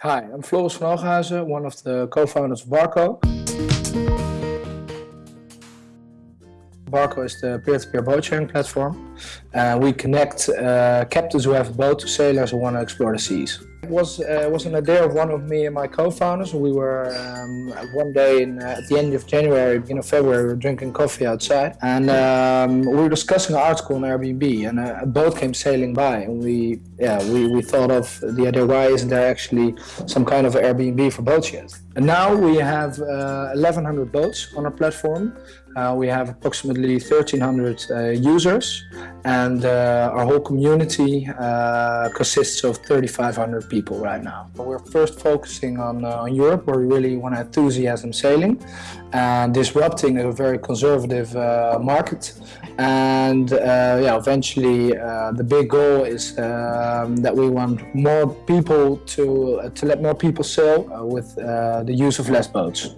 Hi, I'm Floris van Ooghuizen, one of the co-founders of Barqo. Barqo is the peer-to-peer boat sharing platform. Uh, we connect uh, captains who have a boat to sailors who want to explore the seas. It was, uh, was an idea of one of me and my co-founders. We were um, one day in, uh, at the end of January, beginning of February, we were drinking coffee outside and um, we were discussing an article on Airbnb and a, a, boat came sailing by and we, yeah, we, we thought of the idea, why isn't there actually some kind of Airbnb for boats yet? And now we have 1100 uh, boats on our platform. Uh, we have approximately 1300 uh, users and uh, our whole community uh, consists of 3500 people right now. We're first focusing on, uh, on Europe where we really want to enthusiasm sailing and disrupting a very conservative uh, market and yeah eventually the big goal is um, that we want more people to to let more people sail with the use of less boats.